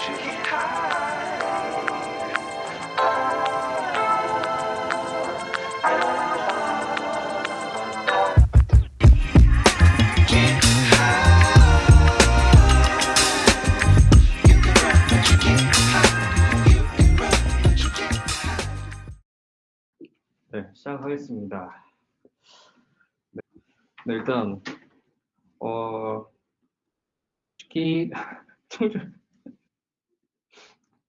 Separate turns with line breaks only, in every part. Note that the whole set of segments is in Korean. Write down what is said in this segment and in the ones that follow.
네, 시작하겠습니다. 네, 네, 일단 어 특히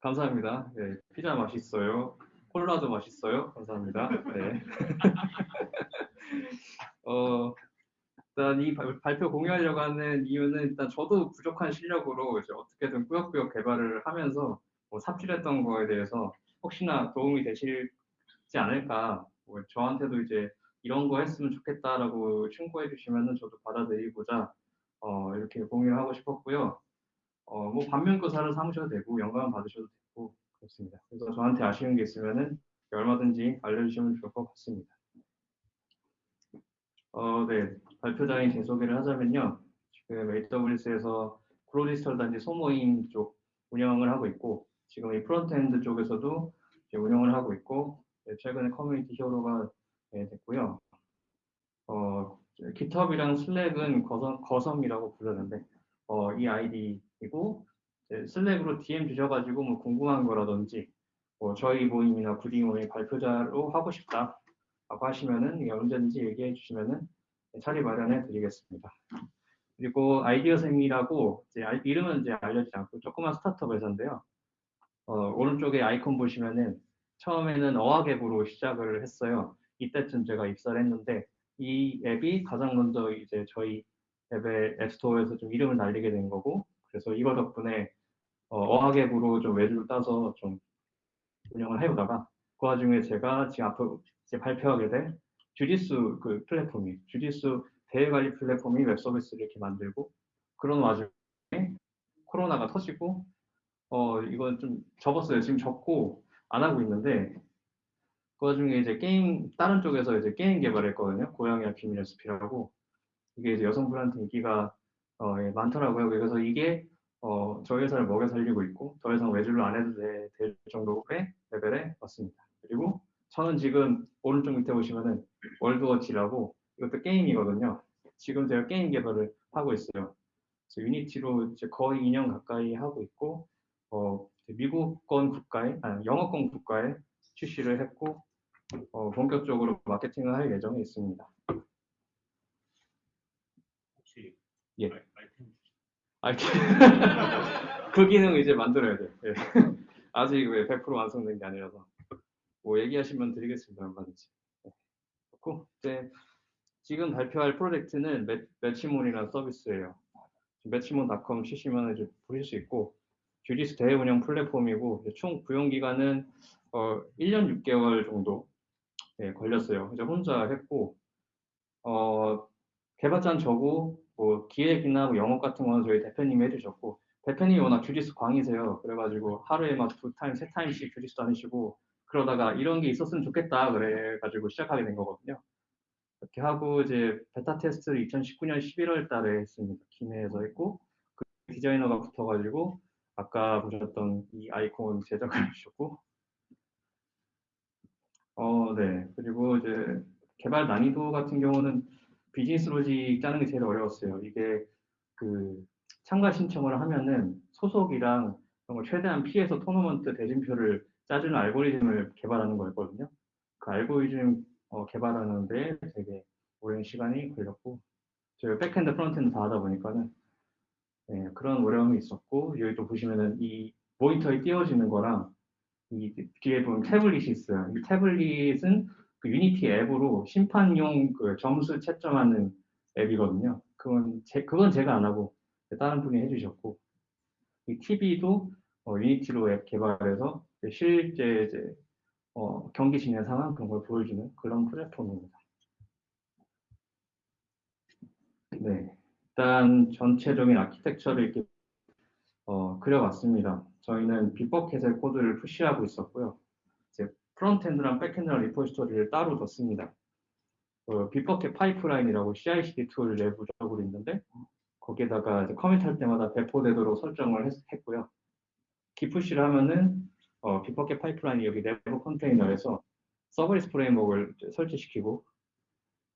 감사합니다. 네, 피자 맛있어요. 콜라도 맛있어요. 감사합니다. 네. 어, 일단 이 발표 공유하려고 하는 이유는 일단 저도 부족한 실력으로 이제 어떻게든 꾸역꾸역 개발을 하면서 뭐 삽질했던 거에 대해서 혹시나 도움이 되실지 않을까 뭐 저한테도 이제 이런 거 했으면 좋겠다라고 충고해 주시면은 저도 받아들이고자 어, 이렇게 공유를 하고 싶었고요. 어, 뭐 반면교사를 삼으셔도 되고 영감 받으셔도 되고 그렇습니다. 그래서 저한테 아쉬운 게 있으면은 얼마든지 알려주시면 좋을 것 같습니다. 어, 네. 발표자의 제 소개를 하자면요. 지금 AWS에서 구로디지털단지 소모임 쪽 운영을 하고 있고 지금 이 frontend 쪽에서도 운영을 하고 있고 네, 최근에 Community Hero가 네, 됐고요. 어, GitHub이랑 Slack은 거섬, 거섬이라고 부르는데 어, 이 아이디 이고 Slack으로 DM 주셔가지고 뭐 궁금한 거라든지 뭐 저희 모임이나 구디 모임 발표자로 하고 싶다 라고 하시면은 언제든지 얘기해 주시면은 자리 마련해 드리겠습니다. 그리고 아이디어생이라고 이제 이름은 이제 알려지지 않고 조그만 스타트업 회사인데요. 어, 오른쪽에 아이콘 보시면은 처음에는 어학앱으로 시작을 했어요. 이때쯤 제가 입사를 했는데 이 앱이 가장 먼저 이제 저희 앱의 앱스토어에서 좀 이름을 날리게 된 거고 그래서 이거 덕분에 어학앱으로 좀 외주를 따서 좀 운영을 해오다가 그 와중에 제가 지금 앞으로 이제 발표하게 된 주짓수 그 플랫폼이 주짓수 대회관리 플랫폼이 웹 서비스를 이렇게 만들고 그런 와중에 코로나가 터지고 어 이건 좀 접었어요. 지금 접고 안 하고 있는데 그 와중에 이제 게임 다른 쪽에서 이제 게임 개발했거든요. 고양이와 비밀 레시피라고 이게 이제 여성분한테 인기가 어, 예, 많더라고요. 그래서 이게 어, 저희 회사를 먹여 살리고 있고 더 이상 외주를 안 해도 돼, 될 정도의 레벨에 왔습니다. 그리고 저는 지금 오른쪽 밑에 보시면은 월드워치라고 이것도 게임이거든요. 지금 제가 게임 개발을 하고 있어요. 유니티로 이제 거의 2년 가까이 하고 있고 어, 미국권 국가에, 아니, 영어권 국가에 출시를 했고, 어, 본격적으로 마케팅을 할 예정에 있습니다.
혹시
예.
아이템.
그 기능 이제 만들어야 돼요. 예. 아직 100% 완성된 게 아니라서. 뭐 얘기하시면 드리겠습니다. 얼마든지. 네. 그렇고, 이제 지금 발표할 프로젝트는 매, 매치몬이라는 서비스예요. 매치몬닷컴 치시면 이제 보실 수 있고, 주짓수 대회 운영 플랫폼이고 총 구현 기간은 어, 1년 6개월 정도 네, 걸렸어요. 이제 혼자 했고 어, 개발자는 저고 뭐 기획이나 뭐 영업 같은 거는 저희 대표님이 해주셨고 대표님이 워낙 주짓수 광이세요. 그래가지고 하루에 막 두 타임, 세 타임씩 주짓수 다니시고 그러다가 이런 게 있었으면 좋겠다 그래가지고 시작하게 된 거거든요. 이렇게 하고 이제 베타 테스트를 2019년 11월 달에 했습니다. 기내에서 했고 그 디자이너가 붙어가지고 아까 보셨던 이 아이콘 제작을 해주셨고 어, 네. 그리고 이제 개발 난이도 같은 경우는 비즈니스 로직 짜는 게 제일 어려웠어요. 이게 그 참가 신청을 하면은 소속이랑 그런 걸 최대한 피해서 토너먼트 대진표를 짜주는 알고리즘을 개발하는 거였거든요. 그 알고리즘 어, 개발하는데 되게 오랜 시간이 걸렸고 저희가 backend frontend 다 하다 보니까는 네, 그런 어려움이 있었고 여기 또 보시면은 이 모니터에 띄워지는 거랑 이 뒤에 보면 태블릿이 있어요. 이 태블릿은 그 Unity 앱으로 심판용 그 점수 채점하는 앱이거든요. 그건 제, 그건 제가 안 하고 다른 분이 해주셨고 이 TV도 어, Unity로 앱 개발해서 실제 이제 어, 경기 진행 상황 그런 걸 보여주는 그런 플랫폼입니다. 네. 일단 전체적인 아키텍처를 이렇게 어, 그려봤습니다. 저희는 비법캣의 코드를 push하고 있었고요. 이제 frontend랑 backend랑 repository를 따로 뒀습니다. 그 Bitbucket Pipeline이라고 CI/CD tool 내부적으로 있는데 거기에다가 commit할 때마다 배포되도록 설정을 했, 고요 git push를 하면은 어, Bitbucket Pipeline이 여기 내부 컨테이너에서 serverless framework를 설치시키고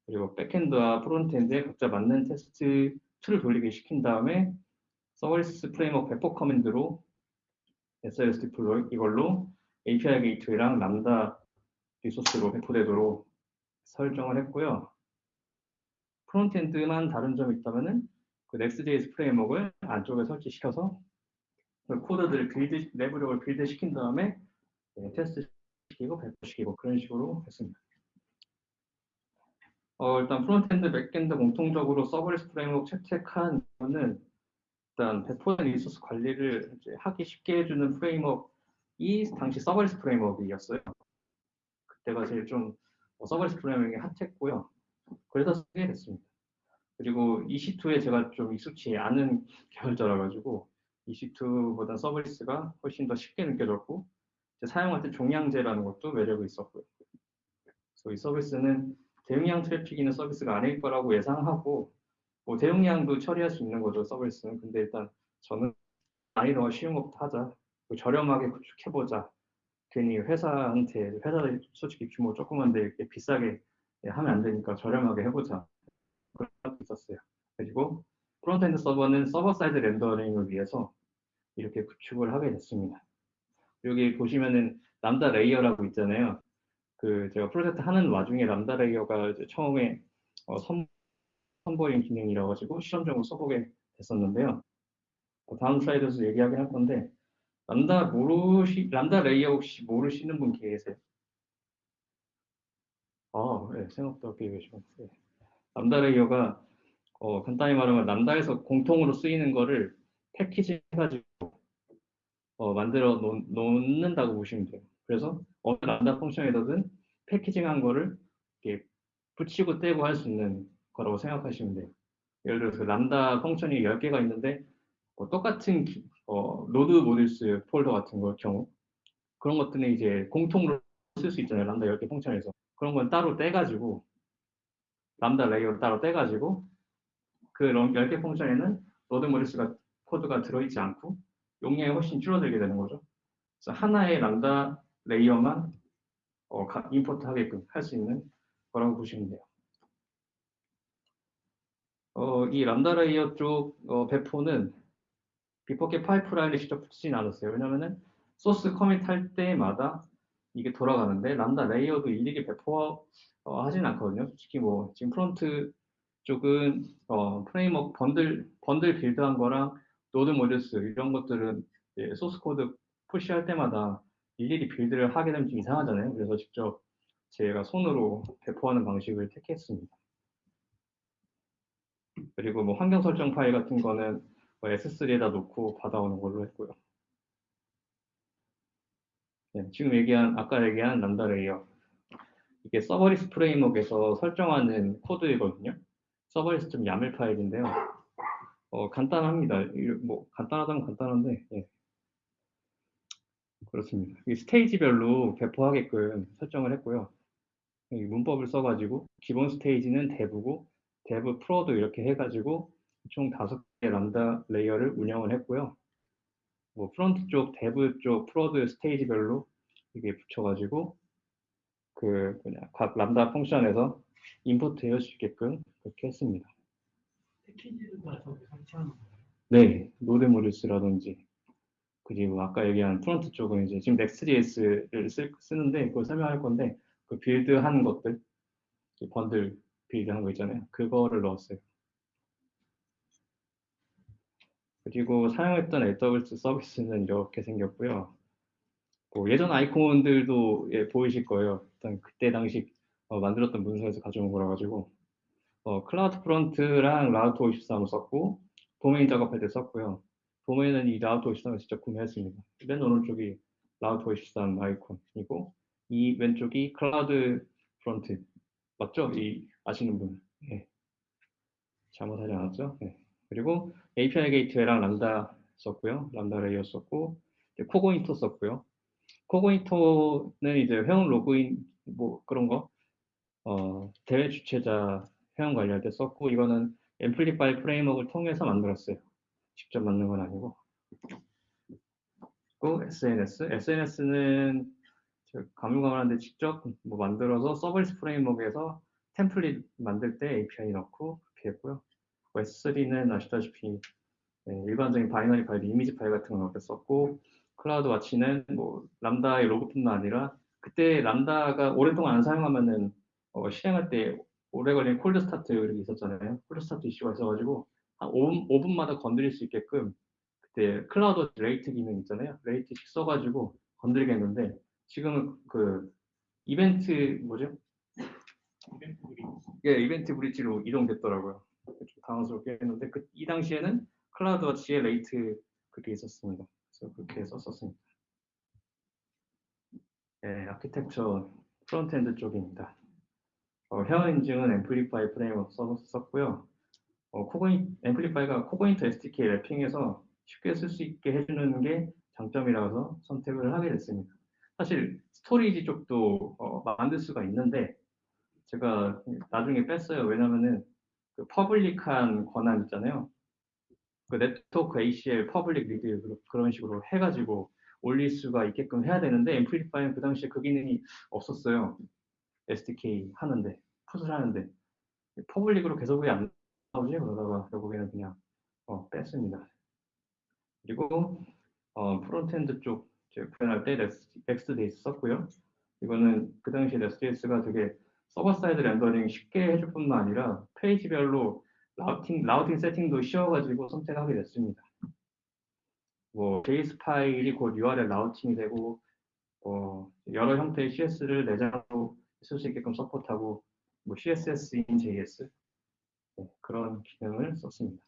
그리고 backend와 frontend에 각자 맞는 테스트 tool을 돌리게 시킨 다음에 서버리스 프레임워크 배포 커맨드로 SLS 디플로이 이걸로 API 게이트웨이랑 람다 resource로 배포되도록 설정을 했고요. frontend만 다른 점이 있다면은 그 Next.js framework를 안쪽에 설치시켜서 그 코드들을 build, 내부력을 build 시킨 다음에 네, 테스트 시키고 배포시키고 그런 식으로 했습니다. 어, 일단 frontend, backend 공통적으로 serverless framework 채택한 거는 일단 배포된 resource 관리를 하기 쉽게 해주는 framework 이 당시 serverless framework이었어요. 그때가 제일 좀 어, serverless framework이 hot했고요. 그래서 쓰게 됐습니다. 그리고 EC2에 제가 좀 익숙치 않은 개발자라 가지고 EC2보다 serverless가 훨씬 더 쉽게 느껴졌고 사용할 때 종량제라는 것도 매력이 있었고요. 그래서 이 서비스는 대용량 트래픽 있는 서비스가 아닐 거라고 예상하고 뭐 대용량도 처리할 수 있는 거죠 서비스는 근데 일단 저는 난이도가 쉬운 것부터 하자 저렴하게 구축해보자. 괜히 회사한테 회사 솔직히 규모 조그만데 이렇게 비싸게 하면 안 되니까 저렴하게 해보자. 그런 것도 있었어요. 그리고 frontend 서버는 server side rendering을 위해서 이렇게 구축을 하게 됐습니다. 여기 보시면은 Lambda layer라고 있잖아요. 그 제가 프로젝트 하는 와중에 Lambda layer가 처음에 어, 선, 선보인 기능이라 가지고 실험적으로 써보게 됐었는데요. 어, 다음 슬라이드에서 얘기하긴 할 건데 람다 모르시 Lambda layer 혹시 모르시는 분 계세요? 아, 네, 생각보다 꽤 계시고 네. Lambda layer가 어, 간단히 말하면 Lambda에서 공통으로 쓰이는 거를 패키지 해가지고 어, 만들어 놓, 놓는다고 보시면 돼요. 그래서 어느 Lambda function에서든 packaging한 거를 이렇게 붙이고 떼고 할 수 있는 거라고 생각하시면 돼요. 예를 들어서 Lambda function이 10개가 있는데 뭐 똑같은 어, node modules 폴더 같은 거 경우 그런 것들은 이제 공통으로 쓸 수 있잖아요. 람다 10개 function에서. 그런 건 따로 떼가지고 Lambda layer를 따로 떼가지고 그 10개 function에는 node modules가 코드가 들어있지 않고 용량이 훨씬 줄어들게 되는 거죠. 그래서 하나의 Lambda layer만 어, import 하게끔 할 수 있는 거라고 보시면 돼요. 어, 이 Lambda layer 쪽 어, 배포는 Bitbucket Pipeline을 직접 붙이진 않았어요. 왜냐면은 소스 commit 할 때마다 이게 돌아가는데 Lambda layer도 일일이 배포하진 어, 않거든요. 솔직히 뭐 지금 front 쪽은 어, framework bundle bundle build한 거랑 node modules 이런 것들은 소스 코드 push할 때마다 일일이 build를 하게 되면 좀 이상하잖아요. 그래서 직접 제가 손으로 배포하는 방식을 택했습니다. 그리고 뭐 환경 설정 파일 같은 거는 뭐 S3에다 놓고 받아오는 걸로 했고요. 네, 지금 얘기한 아까 얘기한 Lambda layer 이게 serverless framework에서 설정하는 코드이거든요. serverless 점 yaml 파일인데요. 어, 간단합니다. 뭐 간단하다면 간단한데 예. 그렇습니다. 이 스테이지별로 배포하게끔 설정을 했고요. 문법을 써가지고 기본 스테이지는 dev고 dev prod 이렇게 해가지고 총 다섯 개 Lambda layer를 운영을 했고요. 뭐 front 쪽, dev 쪽 prod 스테이지별로 이게 붙여가지고 그 그냥 각 Lambda function에서 import 해줄 수 있게끔 그렇게 했습니다. 패키지를 다 설치하는 거예요? 네, node modules라든지 그리고 아까 얘기한 front 쪽은 이제 지금 Next.js를 쓰, 쓰는데 그걸 설명할 건데 그 build한 것들 bundle build한 거 있잖아요. 그거를 넣었어요. 그리고 사용했던 AWS 서비스는 이렇게 생겼고요. 뭐 예전 아이콘들도 예, 보이실 거예요. 일단 그때 당시 어, 만들었던 문서에서 가져온 거라 가지고 어, CloudFront랑 Route 53을 썼고 도메인 작업할 때 썼고요. 도메인은 이 Route 53을 직접 구매했습니다. 맨 오른쪽이 Route 53 아이콘이고 이 왼쪽이 CloudFront 맞죠? 이 아시는 분 네. 잘못하지 않았죠? 네. 그리고 API 게이트웨이랑 람다 썼고요. Lambda layer 썼고 Cognito 썼고요. Cognito는 이제 회원 로그인 뭐 그런 거 어, 대회 주최자 회원 관리할 때 썼고 이거는 Amplify framework를 통해서 만들었어요. 직접 만든 건 아니고 또 SNS. SNS는 가물가물한데 직접 뭐 만들어서 Serverless Framework에서 template 만들 때 API 넣고 그렇게 했고요. S3는 아시다시피 네, 일반적인 binary 파일, 이미지 파일 같은 걸 썼고 CloudWatch는 뭐 Lambda의 로그뿐만 아니라 그때 Lambda가 오랫동안 안 사용하면은 어, 실행할 때 오래 걸린 cold start 이렇게 있었잖아요. cold start 이슈가 있어가지고 한 5분, 5분마다 건드릴 수 있게끔 그때 Cloud rate 기능 있잖아요. rate식 써가지고 건드리게 했는데 지금은 그 이벤트 뭐죠? EventBridge. 예, EventBridge로 이동됐더라고요. 좀 당황스럽게 했는데 그, 이 당시에는 CloudWatch에 rate 그게 있었습니다. 그래서 그렇게 썼었습니다. 예, architecture frontend 쪽입니다. 어, 회원 인증은 Amplify framework 썼고요. 어, 코고인, 앰플리파이가 코고인트 SDK 랩핑해서 쉽게 쓸 수 있게 해주는 게 장점이라서 선택을 하게 됐습니다. 사실 storage 쪽도 어, 만들 수가 있는데 제가 나중에 뺐어요. 왜냐면은 그 public한 권한 있잖아요. 그 네트워크 ACL public read 그런 식으로 해가지고 올릴 수가 있게끔 해야 되는데 Amplify는 그 당시에 그 기능이 없었어요. SDK 하는데 put을 하는데 public으로 계속 왜 안 나오지? 그러다가 결국에는 그냥 어, 뺐습니다. 그리고 어, frontend 쪽 구현할 때 Next.js 썼고요. 이거는 그 당시 Next.js가 되게 server side rendering 쉽게 해줄 뿐만 아니라 페이지별로 routing, routing 세팅도 쉬워가지고 선택하게 됐습니다. 뭐 JS 파일이 곧 URL routing이 되고 어, 여러 형태의 CSS를 내장으로 쓸 수 있게끔 support하고 뭐 CSS in JS 네, 그런 기능을 썼습니다.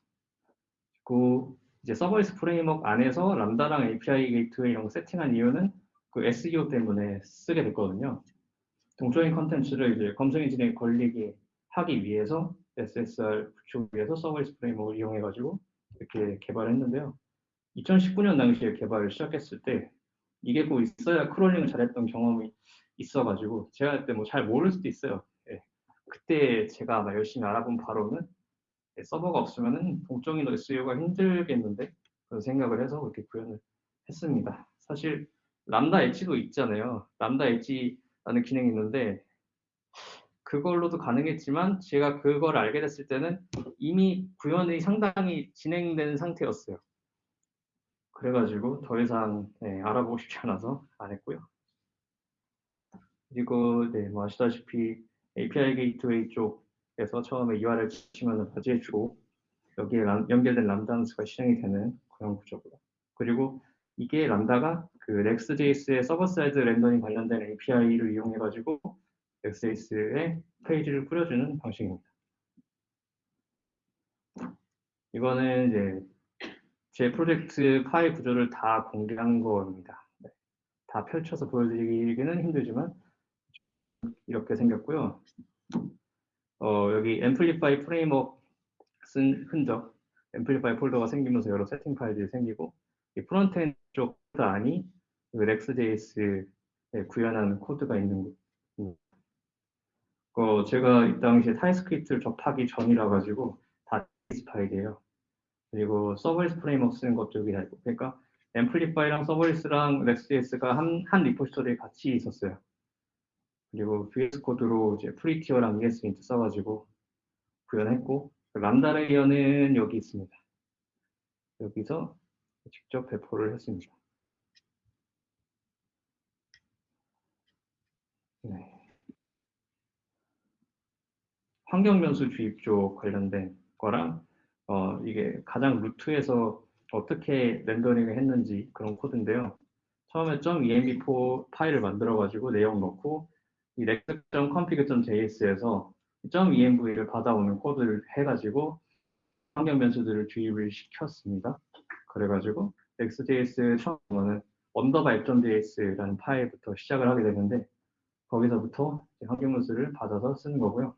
그 이제 서버리스 프레임워크 안에서 람다랑 API 게이트웨이 이런 거 세팅한 이유는 그 SEO 때문에 쓰게 됐거든요. 동적인 컨텐츠를 이제 검색 엔진에 걸리게 하기 위해서 SSR 구축 위해서 Serverless Framework를 이용해 가지고 이렇게 개발했는데요. 2019년 당시에 개발을 시작했을 때 이게 꼭 있어야 crawling을 잘했던 경험이 있어가지고 제가 그때 뭐 잘 모를 수도 있어요. 예. 그때 제가 아마 열심히 알아본 바로는 예, 서버가 없으면은 동적인 SEO가 힘들겠는데 그런 생각을 해서 그렇게 구현을 했습니다. 사실 람다 엣지도 있잖아요. 람다 엣지 라는 기능이 있는데 그걸로도 가능했지만 제가 그걸 알게 됐을 때는 이미 구현이 상당히 진행된 상태였어요. 그래가지고 더 이상 네, 알아보고 싶지 않아서 안 했고요. 그리고 네, 뭐 아시다시피 API Gateway 쪽에서 처음에 URL 치면 감지해주고 여기에 람, 연결된 Lambda가 실행이 되는 그런 구조고요. 그리고 이게 Lambda가 그 Next.js의 server side rendering 관련된 API를 이용해가지고 Next.js의 페이지를 뿌려주는 방식입니다. 이거는 이제 제 프로젝트 파일 구조를 다 공개한 겁니다. 네. 다 펼쳐서 보여드리기는 힘들지만 이렇게 생겼고요. 어, 여기 Amplify framework 쓴 흔적, Amplify 폴더가 생기면서 여러 세팅 파일들이 생기고 이 frontend 쪽 안이 그 Next.js에 구현한 코드가 있는 거. 어, 제가 이 당시에 TypeScript를 접하기 전이라 가지고 다 파일이에요. 그리고 Serverless Framework 쓰는 것도 여기 다 있고 그러니까 앰플리파이랑 서버리스랑 넥스JS가 한, 한 repository에 같이 있었어요. 그리고 VS Code로 이제 Prettier랑 ESLint 써가지고 구현했고 Lambda Layer는 여기 있습니다. 여기서 직접 배포를 했습니다. 네. 환경 변수 주입 쪽 관련된 거랑 어, 이게 가장 root에서 어떻게 rendering을 했는지 그런 코드인데요. 처음에 .env 파일을 만들어가지고 내용 넣고 이 next.config.js에서 .env를 받아오는 코드를 해가지고 환경 변수들을 주입을 시켰습니다. 그래가지고 next.js 처음에는 언더바 app.js라는 파일부터 시작을 하게 되는데 거기서부터 변수를 받아서 쓰는 거고요.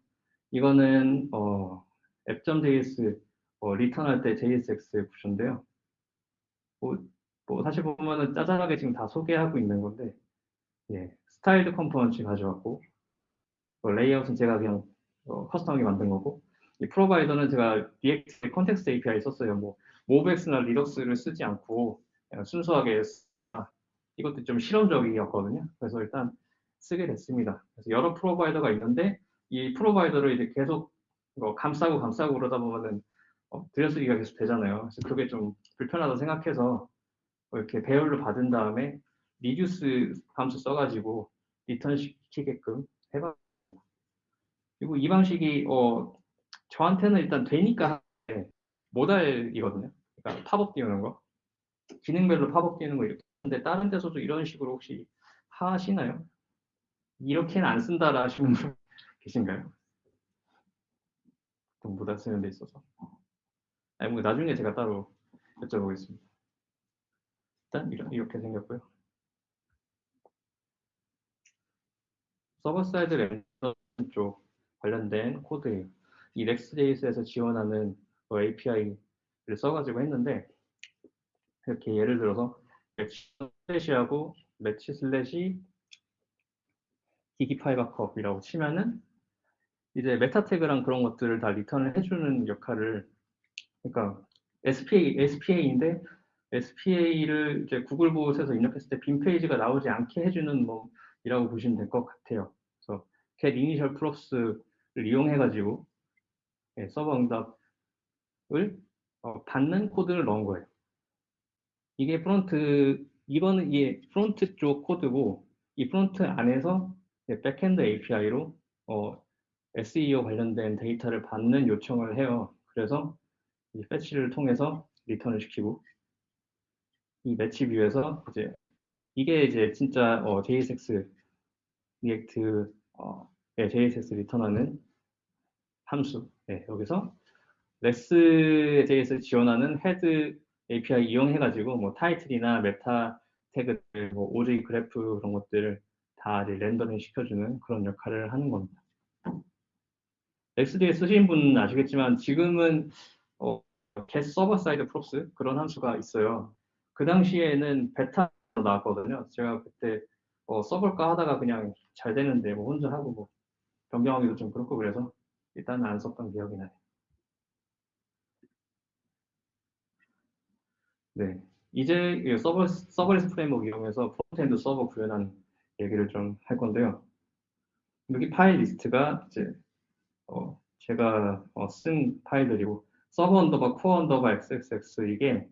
이거는 어, app.js 어, return할 때 JSX 구조인데요. 뭐, 뭐 사실 보면은 짜잘하게 지금 다 소개하고 있는 건데 예, styled component 가져왔고 어, 레이아웃은 제가 그냥 어, custom하게 만든 거고 이 provider는 제가 React Context API 썼어요. 뭐 MobX나 Redux를 쓰지 않고 순수하게 이것도 좀 실험적이었거든요. 그래서 일단 쓰게 됐습니다. 그래서 여러 provider가 있는데 이 provider를 이제 계속 뭐 감싸고 감싸고 그러다 보면은 어, 들여쓰기가 계속 되잖아요. 그래서 그게 좀 불편하다 생각해서 뭐 이렇게 배열로 받은 다음에 reduce 함수 써가지고 return 시키게끔 해봤. 그리고 이 방식이 어, 저한테는 일단 되니까 modal이거든요. 그러니까 팝업 띄우는 거. 기능별로 팝업 띄우는 거 이렇게 하는데 다른 데서도 이런 식으로 혹시 하시나요? 이렇게는 안 쓴다라 하시는 분 계신가요? modal 쓰는 데 있어서. 아니, 뭐 나중에 제가 따로 여쭤보겠습니다. 일단 이렇게 생겼고요. server side rendering 쪽 관련된 코드예요. 이 Next.js에서 지원하는 뭐 API를 써가지고 했는데 이렇게 예를 들어서 매치 슬래시하고 매치 슬래시 기기 파일 바컵이라고 치면은 이제 메타 태그랑 그런 것들을 다 리턴을 해주는 역할을 그러니까 SPA, SPA인데 SPA를 이제 구글 보호에서 입력했을 때 빈 페이지가 나오지 않게 해주는 뭐 이라고 보시면 될 것 같아요. 그래서 get initial props를 이용해가지고 예, 서버 응답을 어, 받는 코드를 넣은 거예요. 이게 front 이거는 이게 front 쪽 코드고 이 front 안에서 backend API로 어, SEO 관련된 데이터를 받는 요청을 해요. 그래서 이 fetch를 통해서 return을 시키고 이 match view에서 이제 이게 이제 진짜 어, JSX React 어, 네, JSX 리턴하는 함수 네, 여기서 Next.js 지원하는 head API 이용해가지고 뭐 타이틀이나 meta tag들, 뭐 OG graph 그런 것들을 다 rendering 시켜주는 그런 역할을 하는 겁니다. Next 쓰신 분은 아시겠지만 지금은 어, get server side props 그런 함수가 있어요. 그 당시에는 베타로 나왔거든요. 제가 그때 어, 써볼까 하다가 그냥 잘 되는데 뭐 혼자 하고 뭐 변경하기도 좀 그렇고 그래서 일단은 안 썼던 기억이 나요. 네, 이제 서버, serverless framework 이용해서 frontend 서버 구현한 얘기를 좀 할 건데요. 여기 파일 리스트가 이제 어, 제가 어, 쓴 파일들이고 server underbar core underbar xxx 이게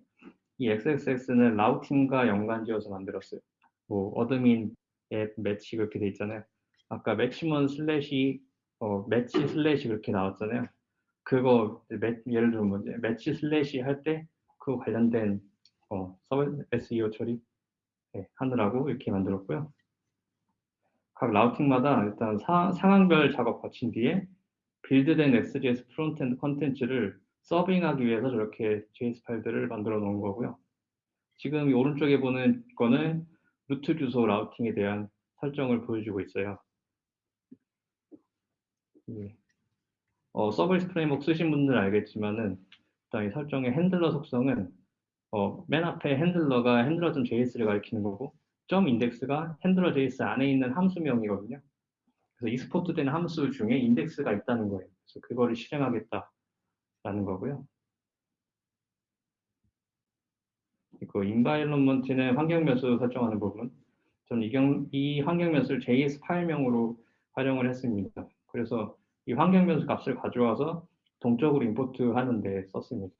이 xxx는 routing과 연관지어서 만들었어요. 뭐 admin app match 그렇게 돼 있잖아요. 아까 매치먼 slash 어, match slash 그렇게 나왔잖아요. 그거 매, 예를 들면 뭐 match slash 할 때 그 관련된 어, 서버 SEO 처리 네, 하느라고 이렇게 만들었고요. 각 routing마다 일단 사, 상황별 작업 거친 뒤에 빌드된 XJS 프론트엔드 contents를 serving하기 위해서 저렇게 JS 파일들을 만들어 놓은 거고요. 지금 이 오른쪽에 보는 거는 root 주소 routing에 대한 설정을 보여주고 있어요. 예. 어, serverless framework 쓰신 분들은 알겠지만은 일단 이 설정의 handler 속성은 어, 맨 앞에 handler가 handler.js를 가리키는 거고 점 index가 handler.js 안에 있는 함수명이거든요. 그래서 export 된 함수 중에 index가 있다는 거예요. 그래서 그거를 실행하겠다라는 거고요. 그 environment는 환경 변수 설정하는 부분. 저는 이, 경, 이 환경 변수를 JS 파일명으로 활용을 했습니다. 그래서 이 환경 변수 값을 가져와서 동적으로 import 하는데 썼습니다.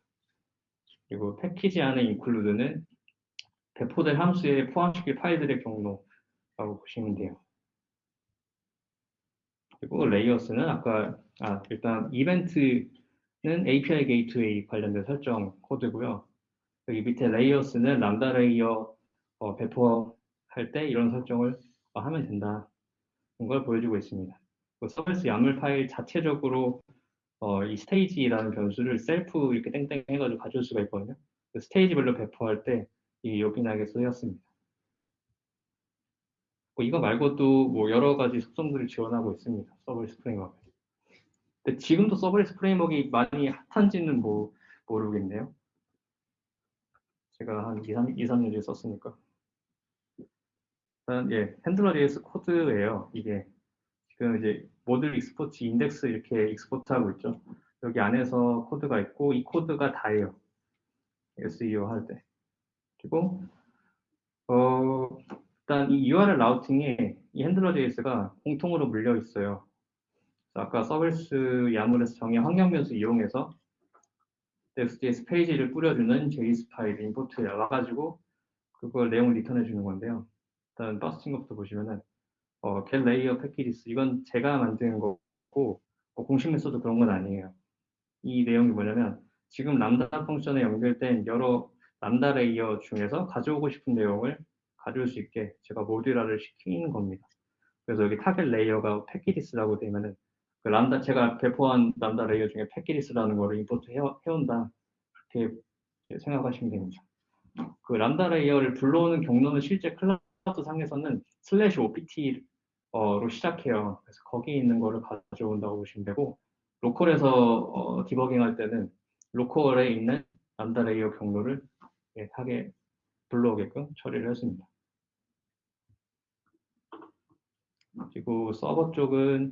그리고 패키지 안에 include는 배포된 함수에 포함시킬 파일들의 경로라고 보시면 돼요. 그리고 layers는 아까 아, 일단 이벤트는 API gateway 관련된 설정 코드고요. 여기 밑에 layers는 Lambda layer 어, 배포할 때 이런 설정을 어, 하면 된다. 걸 보여주고 있습니다. 그 serverless YAML 파일 자체적으로 어, 이 stage라는 변수를 셀프 이렇게 땡땡 해가지고 가져올 수가 있거든요. 그 stage별로 배포할 때 이게 요긴하게 쓰였습니다. 뭐 이거 말고도 뭐 여러 가지 속성들을 지원하고 있습니다. serverless framework. 근데 지금도 serverless framework가 많이 hot한지는 뭐 모르겠네요. 제가 한 2, 3, 2, 3년 뒤에 썼으니까. 일단 예, handler JS 코드예요. 이게 지금 이제 module export index 이렇게 export 하고 있죠. 여기 안에서 코드가 있고 이 코드가 다예요. SEO 할 때. 그리고 어 일단 이 URL 라우팅에 이 핸들러 JS가 공통으로 물려 있어요. 아까 서비스 야물에서 정의 환경 변수 이용해서 Next.js 페이지를 뿌려주는 JS 파일 임포트에 와가지고 그걸 내용을 리턴해 주는 건데요. 일단 버스팅 것부터 보시면은 어, get layer packages 이건 제가 만든 거고 어, 공식 메소드 그런 건 아니에요. 이 내용이 뭐냐면 지금 Lambda function에 연결된 여러 Lambda layer 중에서 가져오고 싶은 내용을 가져올 수 있게 제가 모듈화를 시키는 겁니다. 그래서 여기 target layer가 packages라고 되면은 그 람다 제가 배포한 Lambda layer 중에 packages라는 거를 import 해, 해온다 그렇게 생각하시면 됩니다. 그 Lambda layer를 불러오는 경로는 실제 클라우드 상에서는 slash OPT로 시작해요. 그래서 거기 있는 거를 가져온다고 보시면 되고 로컬에서 어, 디버깅 할 때는 로컬에 있는 Lambda layer 경로를 예, 하게 불러오게끔 처리를 했습니다. 그리고 서버 쪽은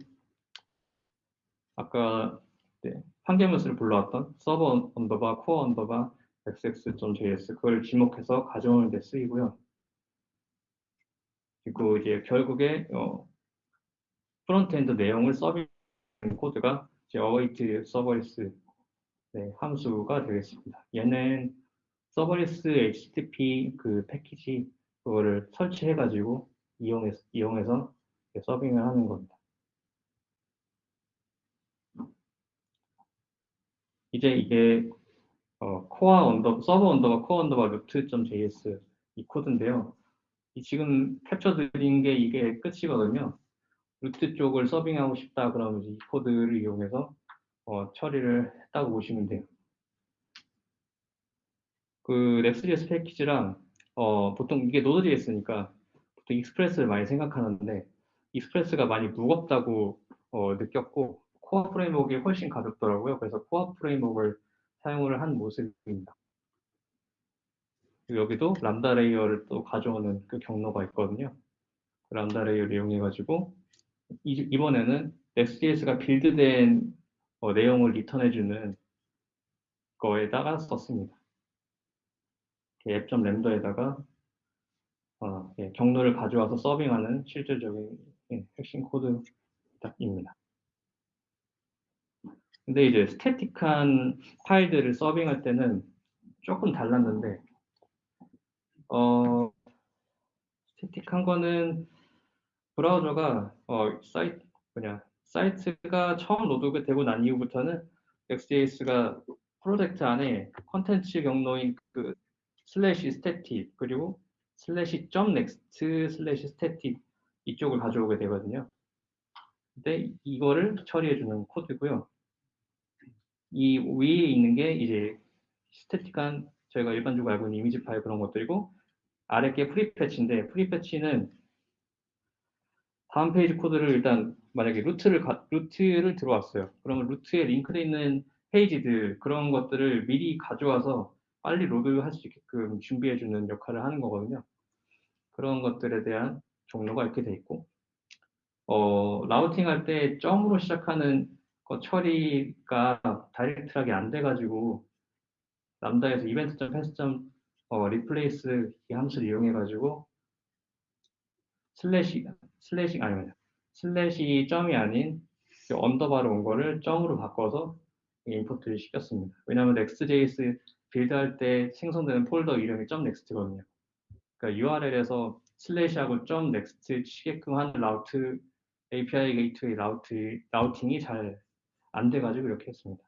아까 네, 판결문수를 불러왔던 서버 underbar 코어 underbar xx.js 그걸 지목해서 가져오는 데 쓰이고요. 그리고 이제 결국에 어, 프론트엔드 내용을 서비스 코드가 이제 await 서버리스 네, 함수가 되겠습니다. 얘는 서버리스 HTTP 그 패키지 그거를 설치해가지고 이용해서, 이용해서 서빙을 하는 겁니다. 이제 이게 어, 코어 언더 서버 언더바 코어 언더바 루트.js 이 코드인데요. 이 지금 캡처 드린 게 이게 끝이거든요. 루트 쪽을 서빙하고 싶다 그러면 이 코드를 이용해서 어, 처리를 했다고 보시면 돼요. 그 Next.js 패키지랑 어, 보통 이게 Node.js니까 보통 Express를 많이 생각하는데 Express가 많이 무겁다고 어, 느꼈고 Koa framework가 훨씬 가볍더라고요. 그래서 Koa framework를 사용을 한 모습입니다. 여기도 Lambda layer를 또 가져오는 그 경로가 있거든요. 그 Lambda layer를 이용해 가지고 이 번에는 Next.js가 build된 어, 내용을 return해주는 거에다가 썼습니다. 앱.램더에다가 어, 예, 경로를 가져와서 서빙하는 실질적인 예, 핵심 코드입니다. 근데 이제 static한 파일들을 서빙할 때는 조금 달랐는데 어, static한 거는 브라우저가 어, 사이트 뭐냐 사이트가 처음 load가 되고 난 이후부터는 Next.js가 프로젝트 안에 컨텐츠 경로인 그 슬래시 static 그리고 슬래시 점 next 슬래시 static 이쪽을 가져오게 되거든요. 근데 이거를 처리해주는 코드고요. 이 위에 있는 게 이제 static한 저희가 일반적으로 알고 있는 이미지 파일 그런 것들이고 아래 게 prefetch인데 prefetch는 다음 페이지 코드를 일단 만약에 루트를 가, 루트를 들어왔어요. 그러면 루트에 링크되어 있는 페이지들 그런 것들을 미리 가져와서 빨리 load할 수 있게끔 준비해주는 역할을 하는 거거든요. 그런 것들에 대한 종류가 이렇게 돼 있고 어, routing 할 때 점으로 시작하는 거 처리가 direct하게 안 돼가지고 Lambda에서 event.path.점 어, replace 이 함수를 이용해 가지고 슬래시 슬래시 아니면 슬래시 점이 아닌 underbar로 온 거를 점으로 바꿔서 import를 시켰습니다. 왜냐하면 Next.js build할 때 생성되는 폴더 이름이 .next거든요. 그러니까 URL에서 슬래시하고 .next 치게끔 하는 라우트 API 게이트웨이 라우트 라우팅이 잘 안 돼가지고 이렇게 했습니다.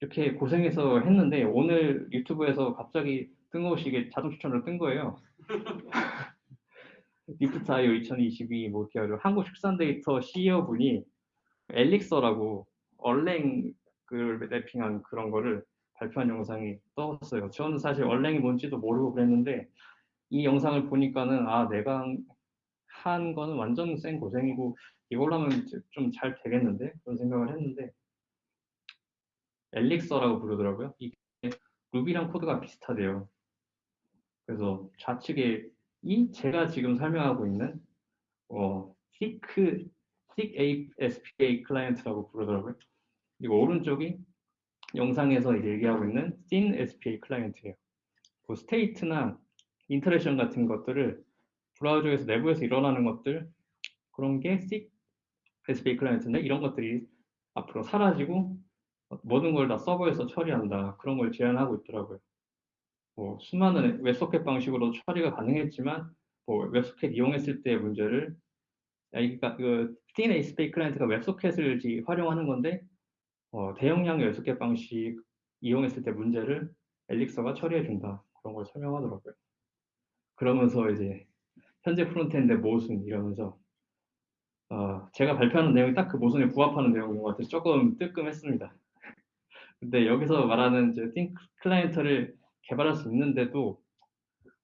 이렇게 고생해서 했는데 오늘 유튜브에서 갑자기 뜬금없이 자동 추천으로 뜬 거예요. LiftIO 2022 뭐기어를 한국 축산 데이터 CEO 분이 엘릭서라고 얼랭 그 랩핑한 그런 거를 발표한 영상이 떴어요. 저는 사실 얼랭이 뭔지도 모르고 그랬는데 이 영상을 보니까는 아 내가 한 거는 완전 센 고생이고 이걸로 하면 좀 잘 되겠는데 그런 생각을 했는데 엘릭서라고 부르더라고요. 이게 루비랑 코드가 비슷하대요. 그래서 좌측에 이 제가 지금 설명하고 있는 어, thick, thick SPA 클라이언트라고 부르더라고요. 그리고 오른쪽이 영상에서 얘기하고 있는 thin SPA 클라이언트예요. 그 state나 interaction 같은 것들을 브라우저에서 내부에서 일어나는 것들 그런 게 thick SPA 클라이언트인데 이런 것들이 앞으로 사라지고 모든 걸 다 서버에서 처리한다 그런 걸 제안하고 있더라고요. 뭐 수많은 WebSocket 방식으로 처리가 가능했지만 뭐 WebSocket 이용했을 때의 문제를 그러니까 그 thin SPA 클라이언트가 WebSocket을 활용하는 건데 어, 대용량의 WebSocket 방식 이용했을 때 문제를 엘릭서가 처리해 준다 그런 걸 설명하더라고요. 그러면서 이제 현재 frontend 모순 이러면서 어, 제가 발표하는 내용이 딱 그 모순에 부합하는 내용인 것 같아서 조금 뜨끔했습니다. 근데 여기서 말하는 이제 thin 클라이언트를 개발할 수 있는데도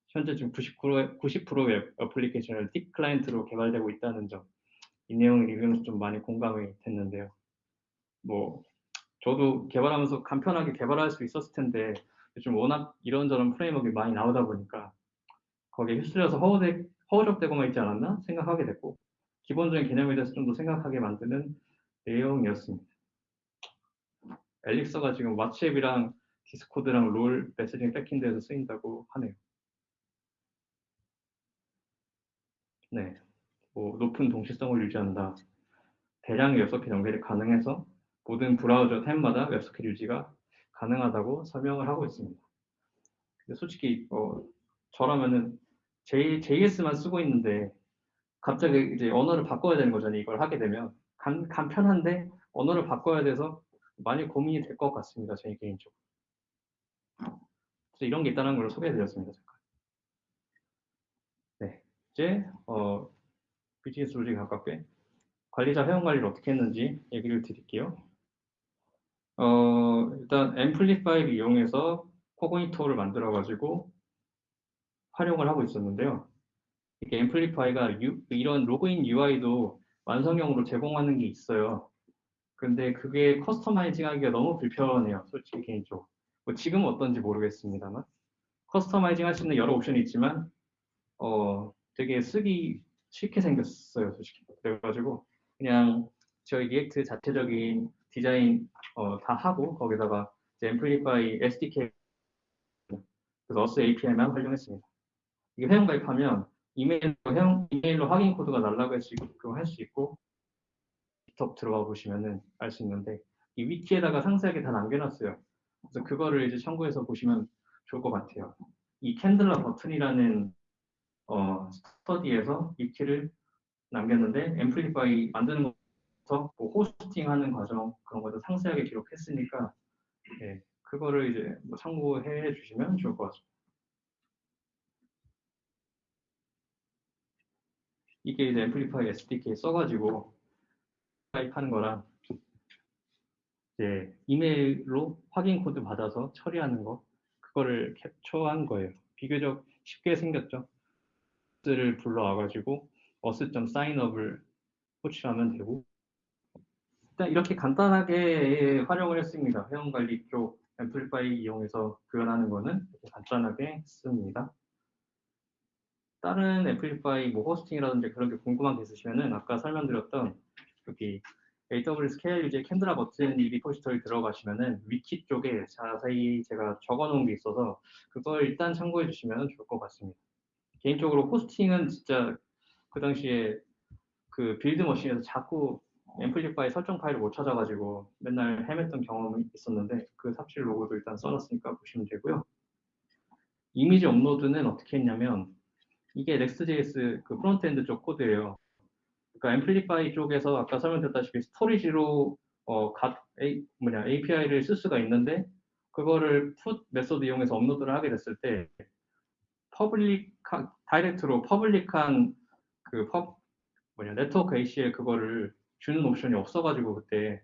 현재 지금 90%의, 90%의 어플리케이션을 thick 클라이언트로 개발되고 있다는 점, 이 내용을 읽으면서 좀 많이 공감이 됐는데요. 뭐 저도 개발하면서 간편하게 개발할 수 있었을 텐데 요즘 워낙 이런저런 framework가 많이 나오다 보니까 거기에 휩쓸려서 허우되, 허우적대고만 있지 않았나 생각하게 됐고 기본적인 개념에 대해서 좀 더 생각하게 만드는 내용이었습니다. 엘릭서가 지금 왓츠앱이랑 디스코드랑 롤 messaging backend에서 쓰인다고 하네요. 네, 뭐 높은 동시성을 유지한다. 대량의 WebSocket 연결이 가능해서 모든 브라우저 탭마다 WebSocket 유지가 가능하다고 설명을 하고 있습니다. 근데 솔직히 어, 저라면은 J, JS만 쓰고 있는데 갑자기 이제 언어를 바꿔야 되는 거잖아요. 이걸 하게 되면 간, 간편한데 언어를 바꿔야 돼서 많이 고민이 될 것 같습니다. 제 개인적으로. 그래서 이런 게 있다는 걸 소개해드렸습니다. 잠깐. 네, 이제 어, 비즈니스 로직 가깝게 관리자 회원 관리를 어떻게 했는지 얘기를 드릴게요. 어, 일단 앰플리파이를 이용해서 코그니토를 만들어 가지고 활용을 하고 있었는데요. 이게 Amplify가 유, 이런 로그인 UI도 완성형으로 제공하는 게 있어요. 근데 그게 customizing 하기가 너무 불편해요. 솔직히 개인적으로. 뭐 지금은 어떤지 모르겠습니다만. customizing 할 수 있는 여러 옵션이 있지만, 어, 되게 쓰기 싫게 생겼어요. 솔직히. 그래가지고, 그냥 저희 React 자체적인 디자인 어, 다 하고, 거기다가 Amplify SDK, 그래서 어스 API만 활용했습니다. 이게 회원 가입하면 이메일로, 회원, 이메일로 확인 코드가 날라갈 수 있고 할 수 있고 GitHub 들어가 보시면은 알 수 있는데 이 wiki에다가 상세하게 다 남겨놨어요. 그래서 그거를 이제 참고해서 보시면 좋을 것 같아요. 이 캔들러 버튼이라는 어, 스터디에서 wiki를 남겼는데 Amplify 만드는 것 부터 뭐 hosting하는 과정 그런 것도 상세하게 기록했으니까 예, 그거를 이제 뭐 참고해 주시면 좋을 것 같습니다. 이게 이제 Amplify SDK 써가지고 가입하는 거랑 이제 이메일로 확인 코드 받아서 처리하는 거 그거를 캡처한 거예요. 비교적 쉽게 생겼죠. 를 불러와가지고 어스.사인업을 호출하면 되고 일단 이렇게 간단하게 활용을 했습니다. 회원관리 쪽 앰플리파이 이용해서 구현하는 거는 간단하게 했습니다. 다른 앰플리파이 뭐 호스팅이라든지 그런 게 궁금한 게 있으시면은 아까 설명드렸던 여기 AWS KLUJ 캔드라 버튼 이 리포지터리 들어가시면은 위키 쪽에 자세히 제가 적어놓은 게 있어서 그걸 일단 참고해 주시면 좋을 것 같습니다. 개인적으로 hosting은 진짜 그 당시에 그 build machine에서 자꾸 Amplify 설정 파일을 못 찾아가지고 맨날 헤맸던 경험이 있었는데 그 삽질 로그도 일단 써놨으니까 보시면 되고요. 이미지 업로드는 어떻게 했냐면 이게 Next.js 그 frontend 쪽 코드예요. 그러니까 Amplify 쪽에서 아까 설명드렸다시피 storage로 어, 가, A, 뭐냐, API를 쓸 수가 있는데 그거를 put method 이용해서 업로드를 하게 됐을 때 public direct로 public한 그 펍, 뭐냐 네트워크 ACL 그거를 주는 옵션이 없어가지고 그때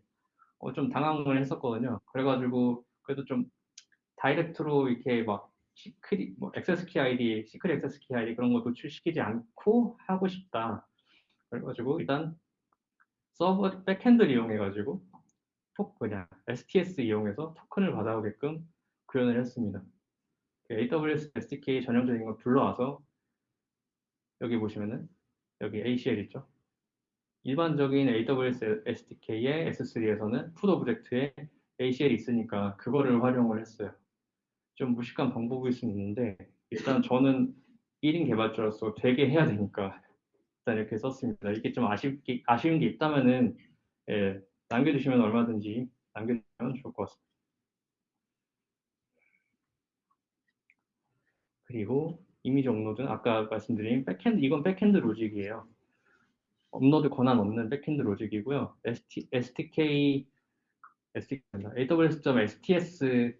어, 좀 당황을 했었거든요. 그래가지고 그래도 좀 direct로 이렇게 막 secret, 뭐 access key ID, secret access key ID 그런 거 노출시키지 않고 하고 싶다. 그래가지고 일단 서버 backend를 이용해가지고 톡 그냥 STS 이용해서 토큰을 받아오게끔 구현을 했습니다. AWS SDK 전형적인 걸 불러와서 여기 보시면은 여기 ACL 있죠. 일반적인 AWS SDK의 S3에서는 putObject에 ACL이 있으니까 그거를 활용을 했어요. 좀 무식한 방법일 수 있는데 일단 저는 1인 개발자로서 되게 해야 되니까 일단 이렇게 썼습니다. 이게 좀 아쉽게, 아쉬운 게 있다면은 예, 남겨주시면 얼마든지 남겨주시면 좋을 것 같습니다. 그리고 이미지 업로드는 아까 말씀드린 backend, 이건 backend logic이에요. 업로드 권한 얻는 backend logic이고요. ST, SDK, SDK, AWS.STS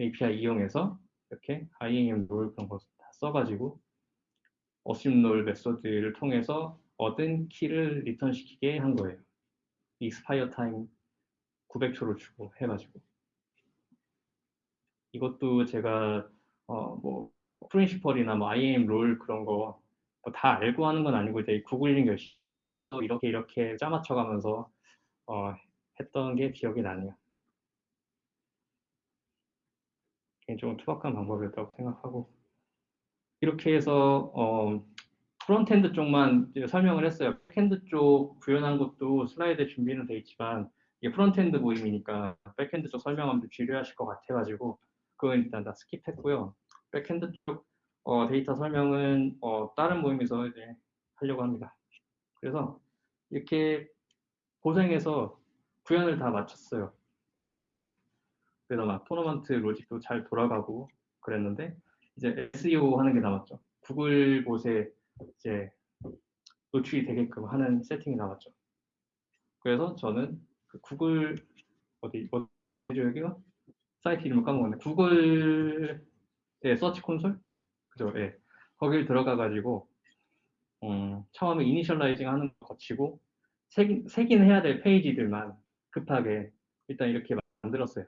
API 이용해서 이렇게 IAM role 그런 거 다 써가지고 assume role method를 통해서 얻은 키를 return시키게 한 거예요. expire time 900초를 주고 해가지고 이것도 제가 어 뭐 principal이나 뭐 IAM role 그런 거 다 알고 하는 건 아니고 이제 구글링 열심히 이렇게 이렇게 짜맞춰가면서 어, 했던 게 기억이 나네요. 개인적으로 투박한 방법이었다고 생각하고 이렇게 해서 어, frontend 쪽만 설명을 했어요. backend 쪽 구현한 것도 슬라이드에 준비는 돼 있지만 이게 frontend 모임이니까 backend 쪽 설명하면 지루하실 것 같아가지고 그건 일단 다 skip했고요. backend 쪽 어, 데이터 설명은 어, 다른 모임에서 이제 하려고 합니다. 그래서 이렇게 고생해서 구현을 다 마쳤어요. 그래서 막 토너먼트 logic도 잘 돌아가고 그랬는데 이제 SEO 하는 게 남았죠. 구글 곳에 이제 노출이 되게끔 하는 세팅이 남았죠. 그래서 저는 그 구글 어디 어디죠 여기가 사이트 이름을 까먹었네. 구글의 Search Console 그죠? 예. 거길 들어가 가지고 음, 처음에 initializing 하는 거 거치고 색인, 색인 해야 될 페이지들만 급하게 일단 이렇게 만들었어요.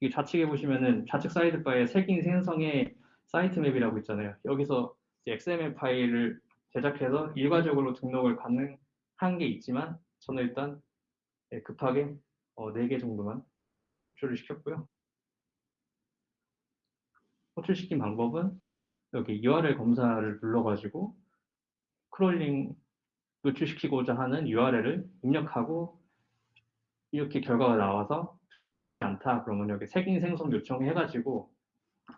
이 좌측에 보시면은 좌측 sidebar에 색인 생성의 sitemap이라고 있잖아요. 여기서 XML 파일을 제작해서 일괄적으로 등록을 가능한 게 있지만 저는 일단 예, 급하게 4개 어, 정도만 호출을 시켰고요. 호출시킨 방법은 여기 URL 검사를 눌러가지고 crawling 노출시키고자 하는 URL을 입력하고 이렇게 결과가 나와서 않다 그러면 여기 색인 생성 요청 해가지고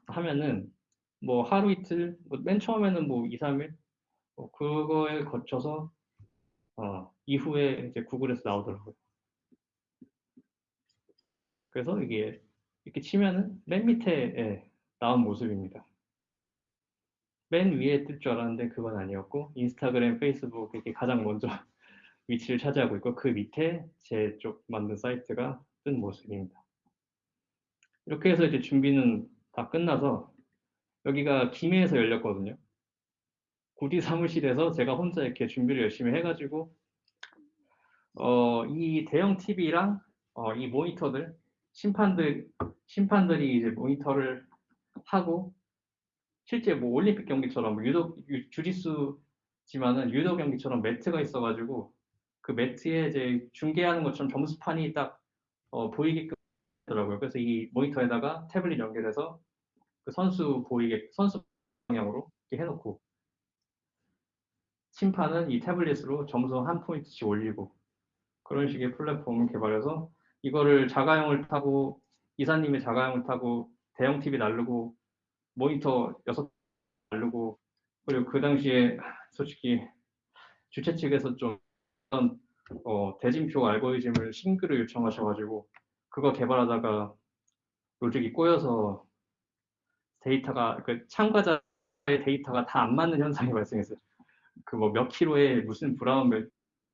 하면은 뭐 하루 이틀 뭐 맨 처음에는 뭐 2, 3일 뭐 그거에 거쳐서 어, 이후에 이제 구글에서 나오더라고요. 그래서 이게 이렇게 치면은 맨 밑에 나온 모습입니다. 맨 위에 뜰 줄 알았는데 그건 아니었고 인스타그램, 페이스북 이렇게 가장 먼저 위치를 차지하고 있고 그 밑에 제 쪽 만든 사이트가 뜬 모습입니다. 이렇게 해서 이제 준비는 다 끝나서 여기가 김해에서 열렸거든요. 구디 사무실에서 제가 혼자 이렇게 준비를 열심히 해가지고 어, 이 대형 TV랑 어, 이 모니터들 심판들 심판들이 이제 모니터를 하고 실제 뭐 올림픽 경기처럼 뭐 유도 주짓수지만은 유도 경기처럼 매트가 있어가지고 그 매트에 이제 중계하는 것처럼 점수판이 딱 어, 보이게끔 더라고요. 그래서 이 모니터에다가 태블릿 연결해서 그 선수 보이게 선수 방향으로 이렇게 해놓고 심판은 이 태블릿으로 점수 한 포인트씩 올리고 그런 식의 플랫폼을 개발해서 이거를 자가용을 타고 이사님이 자가용을 타고 대형 TV 날르고 모니터 6개 날르고 그리고 그 당시에 솔직히 주최 측에서 좀 어, 대진표 알고리즘을 싱글을 요청하셔가지고 그거 개발하다가 로직이 꼬여서 데이터가 그 참가자의 데이터가 다 안 맞는 현상이 발생했어요. 그 뭐 몇 킬로에 무슨 브라운 몇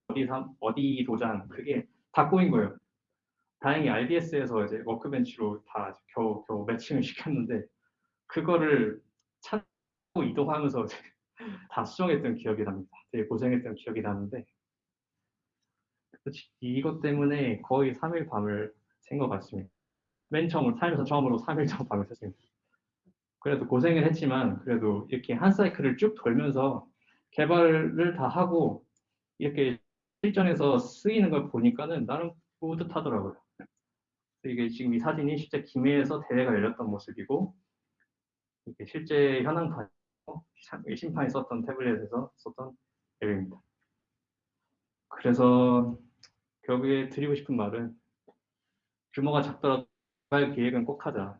어디 삼 어디 도장 그게 다 꼬인 거예요. 다행히 RDS에서 이제 워크벤치로 다 겨우 겨우 매칭을 시켰는데 그거를 찾고 이동하면서 다 수정했던 기억이 납니다. 되게 고생했던 기억이 나는데 이것 때문에 거의 3일 밤을 샌 것 같습니다. 맨 처음으로 살면서 처음으로 3일 정도 밤을 샜습니다. 그래도 고생을 했지만 그래도 이렇게 한 사이클을 쭉 돌면서 개발을 다 하고 이렇게 실전에서 쓰이는 걸 보니까는 나름 뿌듯하더라고요. 이게 지금 이 사진이 실제 김해에서 대회가 열렸던 모습이고 실제 현황판 심판이 썼던 태블릿에서 썼던 앱입니다. 그래서 결국에 드리고 싶은 말은 규모가 작더라도 할 계획은 꼭 하자.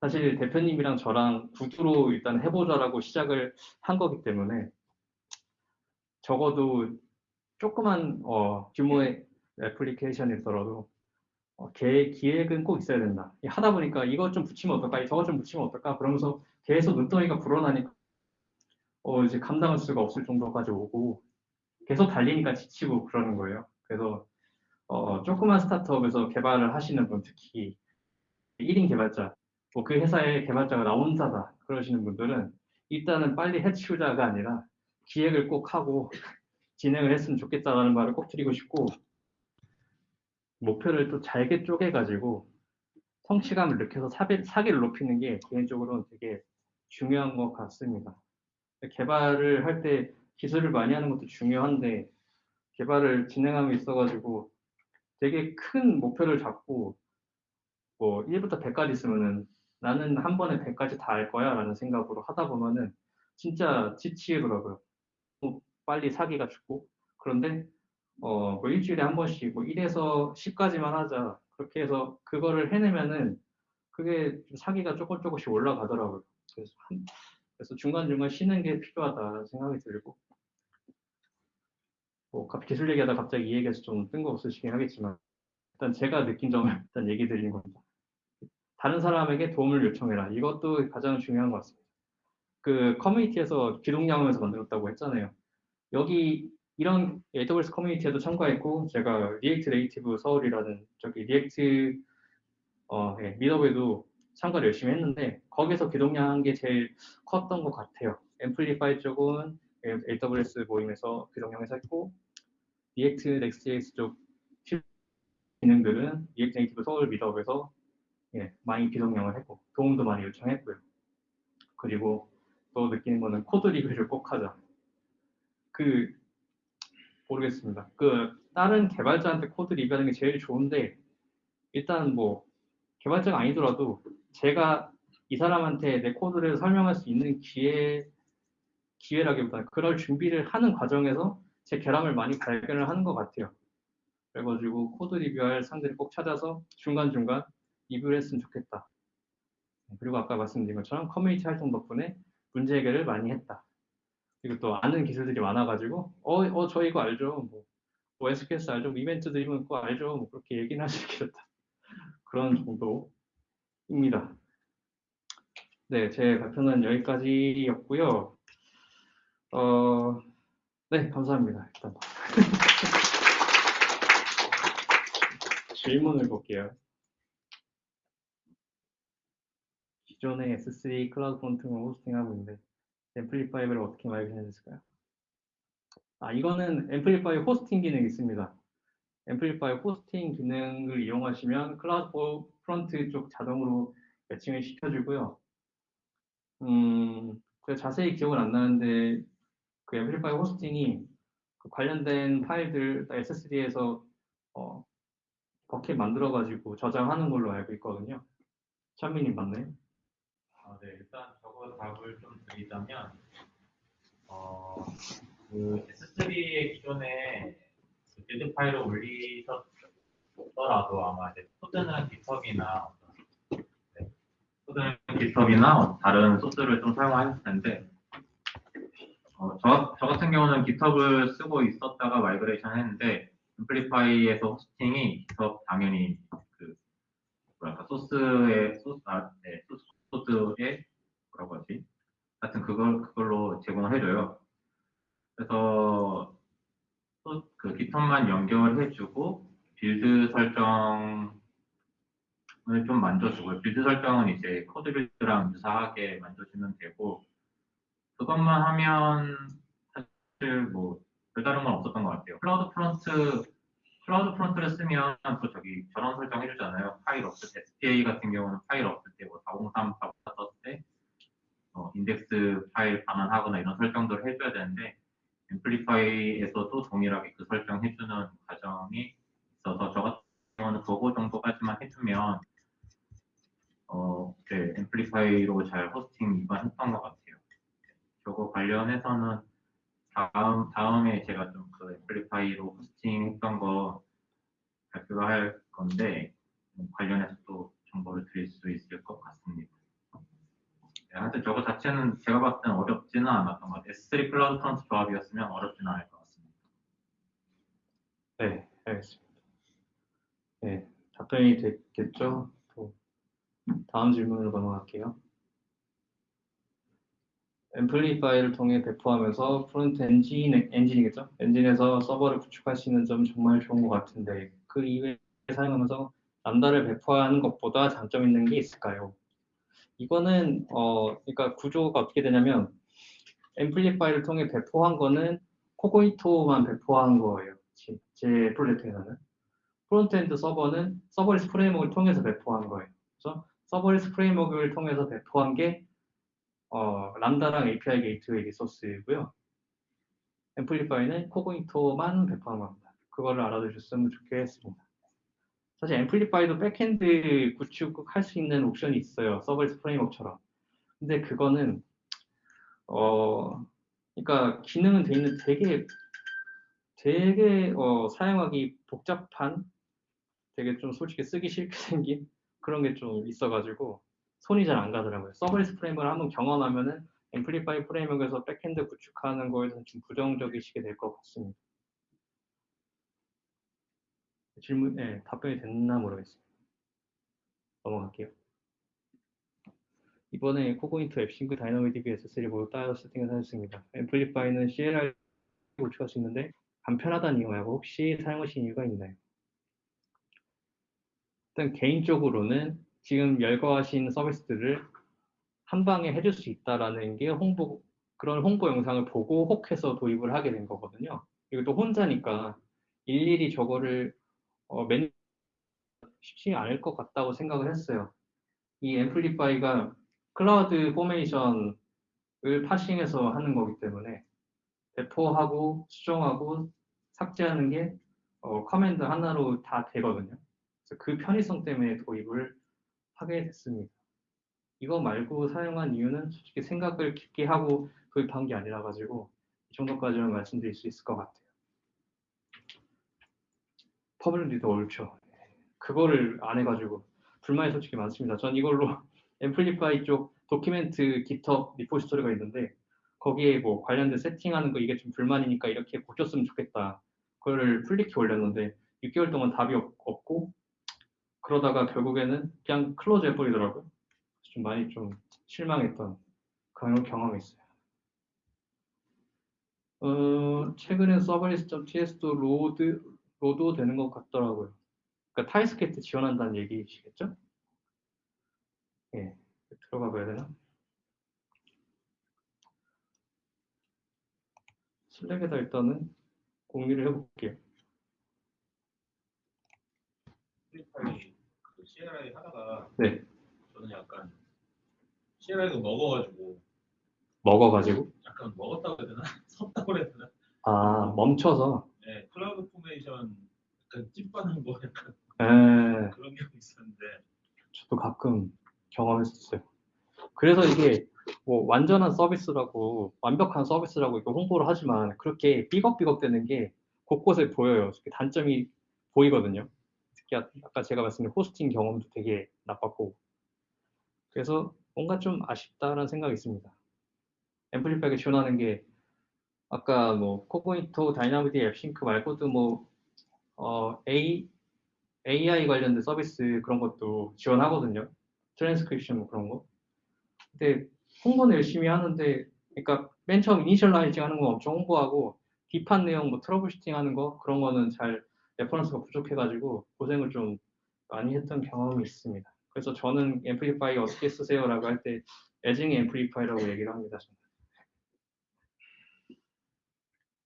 사실 대표님이랑 저랑 구두로 일단 해보자라고 시작을 한 거기 때문에 적어도 조그만 어, 규모의 애플리케이션이더라도 어, 계획, 기획은 꼭 있어야 된다. 하다 보니까 이것 좀 붙이면 어떨까, 저것 좀 붙이면 어떨까, 그러면서 계속 눈덩이가 불어나니까 어, 이제 감당할 수가 없을 정도까지 오고 계속 달리니까 지치고 그러는 거예요. 그래서 어, 조그만 스타트업에서 개발을 하시는 분, 특히 1인 개발자, 뭐 그 회사의 개발자가 나 혼자다 그러시는 분들은 일단은 빨리 해치우자가 아니라 기획을 꼭 하고 진행을 했으면 좋겠다라는 말을 꼭 드리고 싶고 목표를 또 잘게 쪼개가지고 성취감을 느껴서 사기, 사기를 높이는 게 개인적으로는 되게 중요한 것 같습니다. 개발을 할 때 기술을 많이 하는 것도 중요한데 개발을 진행하고 있어가지고 되게 큰 목표를 잡고 뭐 1부터 100까지 있으면은 나는 한 번에 100까지 다 할 거야 라는 생각으로 하다 보면은 진짜 지치더라고요. 빨리 사기가 죽고 그런데 어, 뭐 일주일에 한 번씩 뭐 1에서 10까지만 하자 그렇게 해서 그거를 해내면은 그게 사기가 조금 조금씩 올라가더라고요. 그래서, 한, 그래서 중간중간 쉬는 게 필요하다 생각이 들고 뭐 기술 얘기하다 갑자기 이 얘기해서 좀 뜬금없으시긴 하겠지만 일단 제가 느낀 점을 일단 얘기 드리는 겁니다. 다른 사람에게 도움을 요청해라. 이것도 가장 중요한 것 같습니다. 그 커뮤니티에서 귀동냥해서 만들었다고 했잖아요. 여기 이런 AWS 커뮤니티에도 참가했고 제가 React Native 서울이라는 저기 React 어, 예, 미더에도 참가를 열심히 했는데 거기서 귀동냥한 게 제일 컸던 것 같아요. Amplify 쪽은 AWS 모임에서 귀동냥해서 했고 React Next.js 쪽 기능들은 React Native 서울 meetup에서 예, 많이 귀동냥을 했고 도움도 많이 요청했고요. 그리고 또 느끼는 거는 코드 리뷰를 꼭 하자. 그 모르겠습니다. 그 다른 개발자한테 코드 리뷰하는 게 제일 좋은데 일단 뭐 개발자가 아니더라도 제가 이 사람한테 내 코드를 설명할 수 있는 기회 기회라기보다 그럴 준비를 하는 과정에서 제 결함을 많이 발견을 하는 것 같아요. 그래가지고 코드 리뷰할 상대를 꼭 찾아서 중간중간 리뷰를 했으면 좋겠다. 그리고 아까 말씀드린 것처럼 커뮤니티 활동 덕분에 문제 해결을 많이 했다. 그리고 또 아는 기술들이 많아가지고 어, 어, 저 이거 알죠. 뭐, 뭐 SQS 알죠. 뭐 event driven 그거 알죠. 뭐 그렇게 얘기는 하시겠다. 그런 정도 입니다. 네, 제 발표는 여기까지였고요. 어, 네, 감사합니다. 일단 질문을 볼게요. 기존의 S3 CloudFront을 호스팅하고 있는데 Amplify를 어떻게 migration 했을까요? 아, 이거는 Amplify hosting 기능이 있습니다. Amplify hosting 기능을 이용하시면 CloudFront 쪽 자동으로 matching을 시켜주고요. 음, 자세히 기억은 안 나는데 그 Amplify hosting이 그 관련된 파일들 S3에서 어, bucket 만들어가지고 저장하는 걸로 알고 있거든요. 찬민님 맞나요?
아, 네, 일단 저거 답을 좀 드리자면, 어, 그 S3의 기존에 그 build 파일을 올리셨더라도 아마 이제 코드는 네, 코드는 GitHub이나 다른 소스를 좀 사용하셨을 텐데, 어, 저, 저 같은 경우는 GitHub을 쓰고 있었다가 migration 했는데, Amplify에서 hosting이 GitHub 당연히 그 뭐랄까 소스의 소스 아, 네, 소스 코드에 뭐라고 하지? 하여튼 그걸 그걸로 제공을 해줘요. 그래서 그 GitHub만 연결해주고 build 설정을 좀 만져주고 build 설정은 이제 CodeBuild랑 유사하게 만져주면 되고 그것만 하면 사실 뭐 별다른 건 없었던 것 같아요. CloudFront CloudFront를 쓰면 또 저기 저런 설정 해주잖아요. 파일 없을 때 SPA 같은 경우는 파일 없을 때 뭐 403, 404 썼을 때 어, 인덱스 파일 반환하거나 이런 설정들을 해줘야 되는데 Amplify에서도 동일하게 그 설정 해주는 과정이 있어서 저 같은 경우는 그거 정도까지만 해주면 어, 네, Amplify로 잘 hosting 이관했던 것 같아요. 저거 관련해서는 다음, 다음에 제가 좀 그 Amplify로 hosting 했던 거 발표를 할 건데, 관련해서 또 정보를 드릴 수 있을 것 같습니다. 네, 하여튼 저거 자체는 제가 봤을 때는 어렵지는 않았던 것 같아요. S3 CloudFront 조합이었으면 어렵지는 않을 것 같습니다.
네, 알겠습니다. 네, 답변이 됐겠죠? 또 다음 질문으로 넘어갈게요. Amplify를 통해 배포하면서 front end, end이겠죠? end에서 서버를 있는 점 정말 좋은 것 같은데 그 이외에 사용하면서 Lambda를 배포하는 것보다 장점 있는 게 있을까요? 이거는 어 그러니까 구조가 어떻게 되냐면 Amplify를 통해 배포한 거는 Cognito만 배포한 거예요. 제, 제 프로젝트에서는 frontend 서버는 Serverless Framework를 통해서 배포한 거예요. 그래서 Serverless Framework를 통해서 배포한 게 어, 람다랑 API 게이트웨이 리소스이고요. Amplify는 Cognito만 배포한 겁니다. 그거를 알아두셨으면 좋겠습니다. 사실 Amplify도 backend 구축할 수 있는 옵션이 있어요. Serverless Framework처럼. 근데 그거는 어 그러니까 기능은 돼 있는 되게 되게 어, 사용하기 복잡한 되게 좀 솔직히 쓰기 싫게 생긴 그런 게 좀 있어가지고 손이 잘 안 가더라고요. Serverless Frame을 한번 경험하면은 Amplify framework에서 backend 구축하는 거에 대해서 좀 부정적이시게 될 것 같습니다. 질문, 네, 답변이 됐나 모르겠습니다. 넘어갈게요. 이번에 Cognito AppSync DynamoDB S3 모두 따로 세팅을 하였습니다. Amplify는 CLI 구축할 수 있는데 간편하다는 이유하고 혹시 사용하신 이유가 있나요? 일단 개인적으로는 지금 열거하신 서비스들을 한 방에 해줄 수 있다라는 게 홍보 그런 홍보 영상을 보고 혹해서 도입을 하게 된 거거든요. 또 혼자니까 일일이 저거를 어, 맨 쉽지 않을 것 같다고 생각을 했어요. 이 Amplify가 CloudFormation을 parsing해서 하는 거기 때문에 배포하고 수정하고 삭제하는 게 어, command 하나로 다 되거든요. 그래서 그 편의성 때문에 도입을 하게 됐습니다. 이거 말고 사용한 이유는 솔직히 생각을 깊게 하고 도입한 게 아니라 가지고 이 정도까지만 말씀드릴 수 있을 것 같아요. public도 옳죠. 그거를 안 해가지고 불만이 솔직히 많습니다. 전 이걸로 Amplify 쪽 document GitHub repository가 있는데 거기에 뭐 관련된 세팅하는 거 이게 좀 불만이니까 이렇게 고쳤으면 좋겠다. 그거를 pull req 올렸는데 6개월 동안 답이 없, 고 그러다가 결국에는 그냥 close 해버리더라고요. 좀 많이 좀 실망했던 그런 경험이 있어요. 어, 최근에 serverless.ts도 load, load 되는 것 같더라고요. 그러니까 TypeScript 지원한다는 얘기시겠죠? 예, 들어가 봐야 되나? Slack에다 일단은 공유를 해볼게요.
그 CLI 하다가
네.
저는 약간 CLI도 먹어가지고
먹어가지고
약간 먹었다고 해야 되나? 섰다고 해야 되나?
아 멈춰서
네, CloudFormation 약간 찐빠는 거 약간
에,
그런 경우 있었는데
저도 가끔 경험했었어요. 그래서 이게 뭐 완전한 서비스라고 완벽한 서비스라고 이렇게 홍보를 하지만 그렇게 삐걱삐걱 되는 게 곳곳에 보여요. 단점이 보이거든요. 특히 아- 아까 제가 말씀드린 hosting 경험도 되게 나빴고 그래서 뭔가 좀 아쉽다라는 생각이 있습니다. Amplify가 지원하는 게 아까 뭐 Cognito DynamoDB AppSync 말고도 뭐 어, A, AI 관련된 서비스 그런 것도 지원하거든요. 트랜스크립션 뭐 그런 거. 근데 홍보는 열심히 하는데, 그러니까 맨 처음 initializing 하는 거 엄청 홍보하고 deep한 내용 뭐 troubleshooting 하는 거 그런 거는 잘 reference가 부족해가지고 고생을 좀 많이 했던 경험이 있습니다. 그래서 저는 Amplify 어떻게 쓰세요라고 할 때 애증의 Amplify라고 얘기를 합니다. 저는.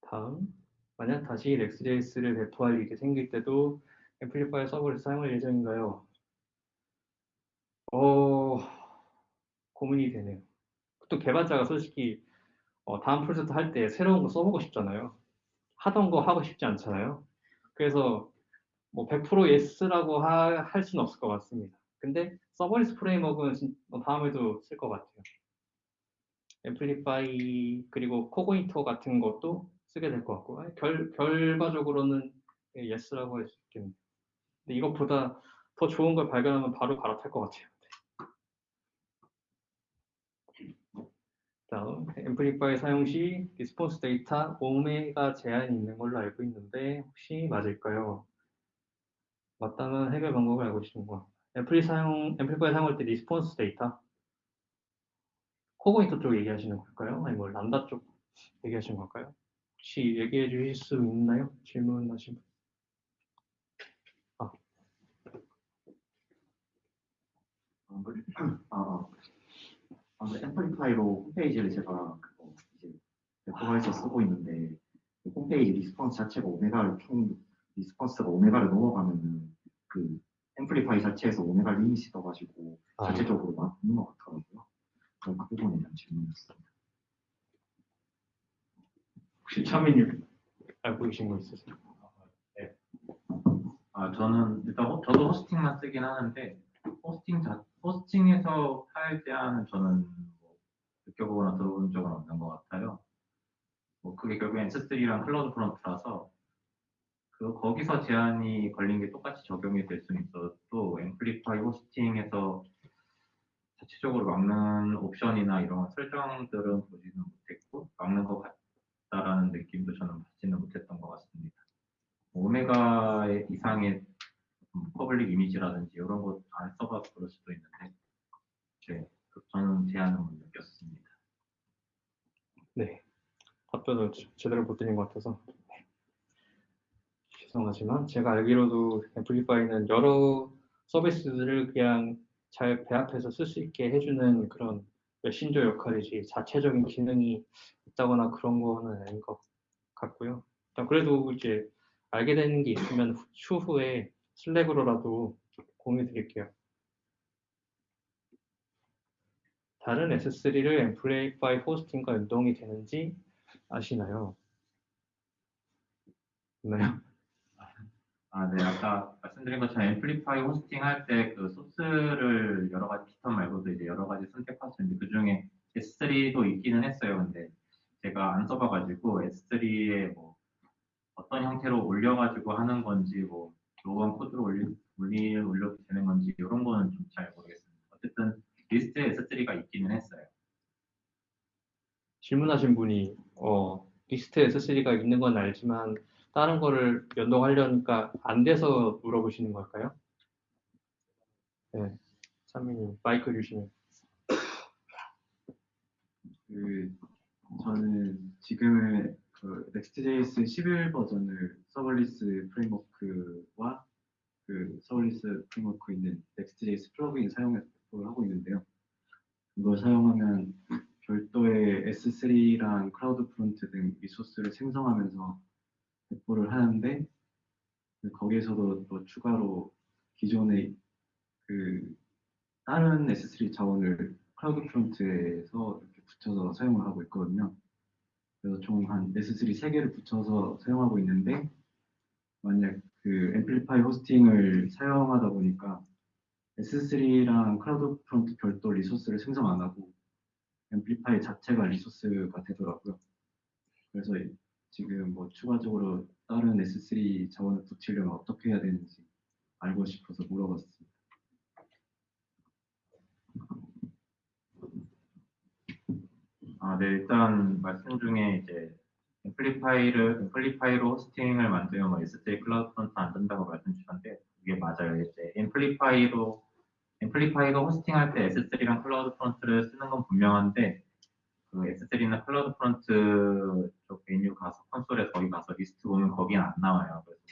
다음 만약 다시 Next.js를 배포할 일이 생길 때도 Amplify 서버를 사용할 예정인가요? 어, 고민이 되네요. 또 개발자가 솔직히 어, 다음 프로젝트 할 때 새로운 거 써보고 싶잖아요. 하던 거 하고 싶지 않잖아요. 그래서 뭐 100% yes라고 하- 할 수는 없을 것 같습니다. 근데 Serverless Framework는 진- 어, 다음에도 쓸 것 같아요. Amplify 그리고 Cognito 같은 것도 쓰게 될 것 같고 결, 결과적으로는 예, yes라고 할 수 있겠네요. 근데 이것보다 더 좋은 걸 발견하면 바로 갈아탈 것 같아요. 다음 Amplify 사용 시 response 데이터 오 메가 제한이 있는 걸로 알고 있는데 혹시 맞을까요? 맞다면 해결 방법을 알고 계시는 거. Amplify 사용 Amplify 사용할 때 response 데이터 Cognito 쪽 얘기하시는 걸까요? 아니 뭐 람다 쪽 얘기하시는 걸까요? 혹시 얘기해 주실 수 있나요? 질문하신 분.
어, 그- 아, 아, 그 Amplify로 홈페이지를 제가 그거 이제 배포해서 쓰고 있는데 그 홈페이지 response 자체가 오 메가를 총 response가 오 메가를 넘어가면은 그 Amplify 자체에서 오 메가 limit이 떠가지고
아,
자체적으로 맞는 것 같더라고요. 그런 그 부분에 대한 질문이었습니다.
혹시 차민님 알고 계신 거 있으세요?
아, 저는 일단 호- 저도 hosting만 쓰긴 하는데 hosting 자, hosting에서 파일 제한은 저는 뭐 느껴보거나 들어본 적은 없는 것 같아요. 뭐 그게 결국엔 S3랑 CloudFront라서 그 거기서 제한이 걸린 게 똑같이 적용이 될 수는 있어도 Amplify hosting에서 자체적으로 막는 옵션이나 이런 설정들은 보지는 못했고 막는 것 같다라는 느낌도 저는 받지는 못했던 것 같습니다. 오 메가 이상의 음, public 이미지라든지 이런 거 안 써봐서 그럴 수도 있는데 네, 그- 저는 제한은 못 느꼈습니다.
네. 답변을 제- 제대로 못 드린 것 같아서 네. 죄송하지만 제가 알기로도 Amplify는 여러 서비스들을 그냥 잘 배합해서 쓸 수 있게 해주는 그런 메 신저 역할이지 자체적인 기능이 있다거나 그런 거는 아닌 것 같고요. 일단 그래도 이제 알게 되는 게 있으면 후- 추후에 슬랙으로라도 공유 드릴게요. 다른 S3를 앰플리파이 호스팅과 연동이 되는지 아시나요? 있나요?
아, 네, 아까 말씀드린 것처럼 Amplify hosting 할 때 그 소스를 여러 가지 피턴 말고도 이제 여러 가지 선택할 수 있는데 그 중에 S3도 있기는 했어요. 근데 제가 안 써봐가지고 S3에 뭐 어떤 형태로 올려가지고 하는 건지 뭐 local 코드로 올리, 올리, 올려도 되는 건지 이런 거는 좀 잘 모르겠습니다. 어쨌든 리스트에 S3가 있기는 했어요.
질문하신 분이 어, 리스트에 S3가 있는 건 알지만 다른 거를 연동하려니까 안 돼서 물어보시는 걸까요? 네, 찬민님 마이크 주시면
그 저는 지금의 그 Next.js 11 버전을 Serverless Framework와 그 Serverless Framework 있는 Next.js plugin 배포를 하고 있는데요. 이걸 사용하면 별도의 S3랑 CloudFront 등 리소스를 생성하면서 배포를 하는데 그 거기에서도 또 추가로 기존의 그 다른 S3 자원을 CloudFront에서 이렇게 붙여서 사용을 하고 있거든요. 그래서 총 한 S3 3개를 붙여서 사용하고 있는데 만약 그 Amplify 호스팅을 사용하다 보니까 S3랑 CloudFront 별도 리소스를 생성 안 하고 Amplify 자체가 리소스가 되더라고요. 그래서 지금 뭐 추가적으로 다른 S3 자원을 붙이려면 어떻게 해야 되는지 알고 싶어서 물어봤습니다.
아, 네, 일단 말씀 중에 이제 Amplify를 Amplify로 호스팅을 만들면 뭐 S3 CloudFront 안 된다고 말씀 주셨는데 이게 맞아요. 이제 Amplify로 Amplify로 호스팅할 때 S3랑 CloudFront를 쓰는 건 분명한데 그 S3나 CloudFront 쪽 메뉴 가서 콘솔에 거기 가서 리스트 보면 거기는 안 나와요. 그래서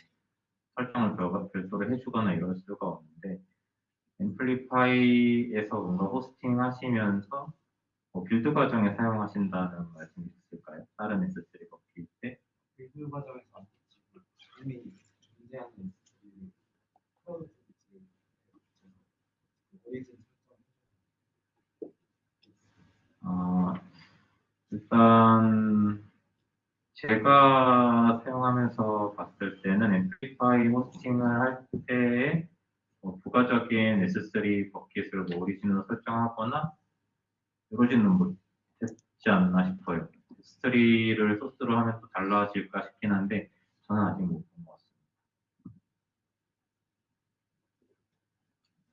설정을 별- 별도로 해주거나 이럴 수가 없는데 Amplify에서 뭔가 호스팅 하시면서 뭐 build 과정에 사용하신다는 말씀이 있을까요? 다른 S3 bucket 때?
build 과정에서 이미 존재하는 그 클라우드 서비스 오리진 설정
어, 일단 제가 사용하면서 봤을 때는 앰플리파이 호스팅을 할 때에 뭐 부가적인 S3 버킷을 뭐 오리진으로 설정하거나 이러지는 못했지 않나 싶어요. S3를 소스로 하면 또 달라질까 싶긴 한데 저는 아직 못 본 것 같습니다.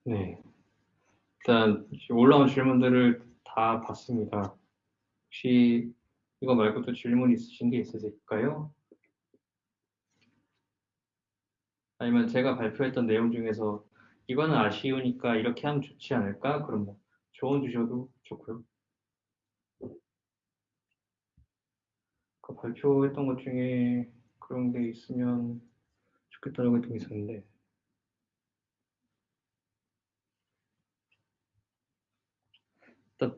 네. 일단 올라온 질문들을 다 봤습니다. 혹시 이거 말고도 질문 있으신 게 있으실까요? 아니면 제가 발표했던 내용 중에서 이거는 아쉬우니까 이렇게 하면 좋지 않을까? 그럼 뭐 조언 주셔도 좋고요. 그 발표했던 것 중에 그런 게 있으면 좋겠다라고 했던 게 있었는데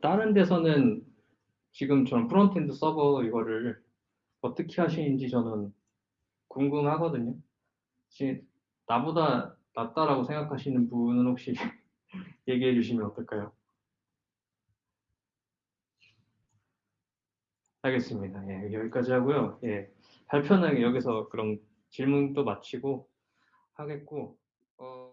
다른 데서는 지금 저는 frontend 서버 이거를 어떻게 하시는지 저는 궁금하거든요. 혹시 나보다 낫다라고 생각하시는 분은 혹시 얘기해 주시면 어떨까요? 알겠습니다. 예, 여기까지 하고요. 예, 발표는 여기서 그럼 질문 또 마치고 하겠고